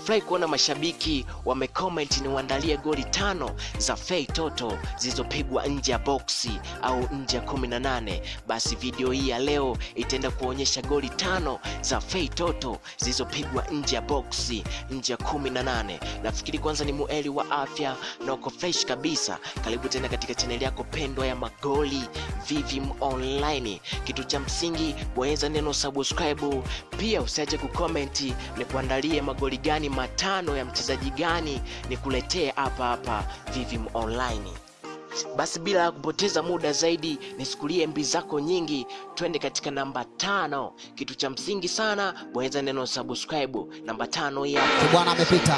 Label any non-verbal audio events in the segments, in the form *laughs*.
nafurahi kuona mashabiki wamecomment ni uandalie goli tano za Fei Toto zilizopigwa nje ya boksi au nje ya 18. Basi video hii ya leo itaenda kuonyesha goli tano za Fei Toto zilizopigwa nje ya boksi nje ya 18. Nafikiri kwanza ni mueli wa afya na uko fresh kabisa. Karibu tena katika chaneli yako pendwa ya magoli Vivim Online. Kitu cha msingi bonyeza neno subscribe, pia usiache kukomenti ni kuandalie magoli gani matano ya mchezaji gani ni kuletee hapa hapa Vivim Online. Basi bila ya kupoteza muda zaidi, nisikulie mbi zako nyingi, twende katika namba tano. Kitu cha msingi sana, bonyeza neno subscribe. Namba tano hapa. Bwana amepita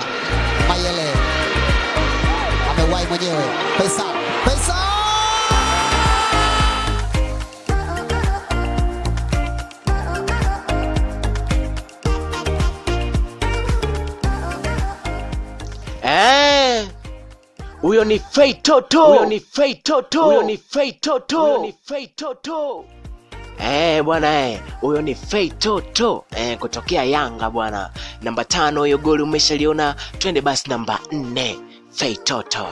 Mayele amewahi mwenyewe pesa pesa huyo ni Fei Toto, huyo ni Fei Toto, huyo ni Fei Toto, huyo ni Fei Toto. Eh bwana eh, huyo ni Fei Toto eh, kutokea Yanga bwana. Namba tano, hiyo goli umeshaliona. Twende basi namba nne, Fei Toto.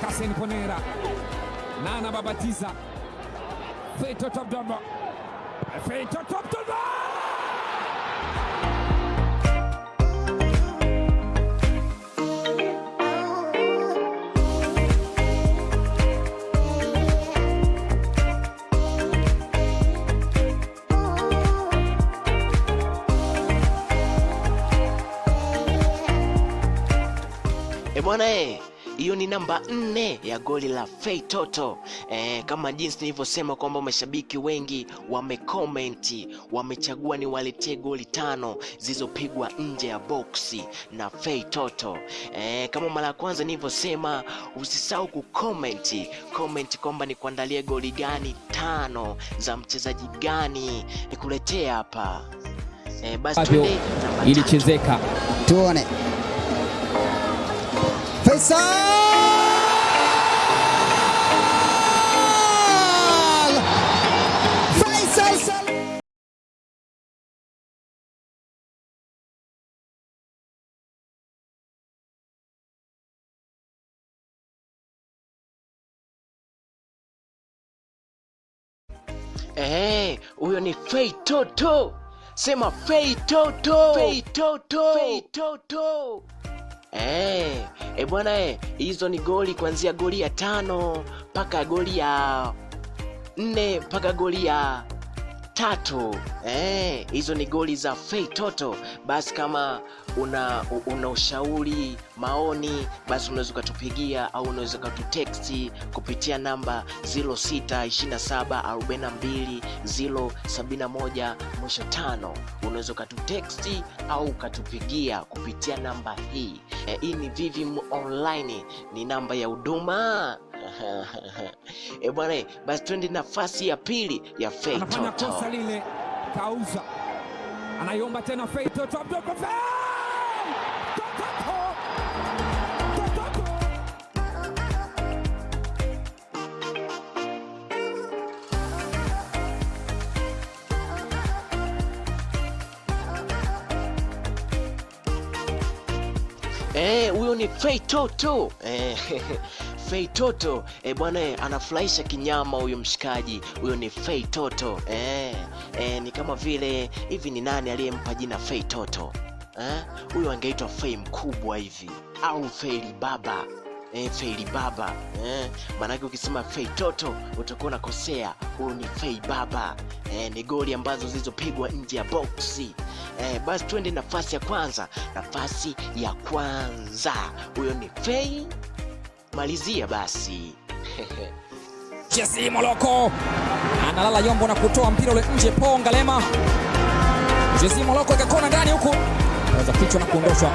Kasen Ponera, Nana Babatiza, Feito Abdallah, Feito Abdallah. E bwana eh, hiyo ni namba nne ya goli la Fei Toto. E, kama jinsi nilivyosema kwamba mashabiki wengi wamekomenti, wamechagua ni waletee goli tano zilizopigwa nje ya boksi na Fei Toto. E, kama mara ya kwanza nilivyosema, usisahau kukomenti comment kwamba ni kuandalia goli gani tano za mchezaji gani nikuletee hapa. E, basi Bado twende namba tatu. ilichezeka tuone Faisal Faisal Sal- Eh, huyo ni Fei Toto. Sema Fei Toto. Fei Toto. Fei Toto. Eh, e bwana eh, hizo ni goli kuanzia goli ya tano mpaka goli ya nne mpaka goli ya tatu. Eh, hizo ni goli za Fei Toto. Basi kama una una ushauri, maoni, basi unaweza ukatupigia au unaweza ukatuteksti kupitia namba 0627421071 mwisho tano. Unaweza ukatuteksti au ukatupigia kupitia namba hii. E, hii ni Vivim Online, ni namba ya huduma. *laughs* E bwana, basi twende nafasi ya pili ya Fei anafanya kosa lile, kauza, anaiomba tena fetoto Abdallah. Fei! Toto! Eh, huyo ni Fei Toto. Eh, *laughs* Fei Toto. Eh, bwana eh, anafurahisha kinyama huyo mshikaji. Huyo ni Fei Toto. Eh, eh, ni kama vile hivi ni nani aliyempa jina Fei Toto? Eh? Huyo angeitwa Fei mkubwa hivi au Fei baba. Eh, Fei baba. Eh, maanake ukisema Fei Toto utakuwa unakosea. Huyo ni Fei baba. Eh, ni goli ambazo zilizopigwa nje ya boksi. Eh, basi tuende nafasi ya kwanza. Nafasi ya kwanza, huyo ni Fei. Malizia basi. *laughs* Jesse Moloko analala yombo na kutoa mpira ule nje. po Ngalema, Jesse Moloko ikakona ndani huku, aweza kichwa na kuondoshwa.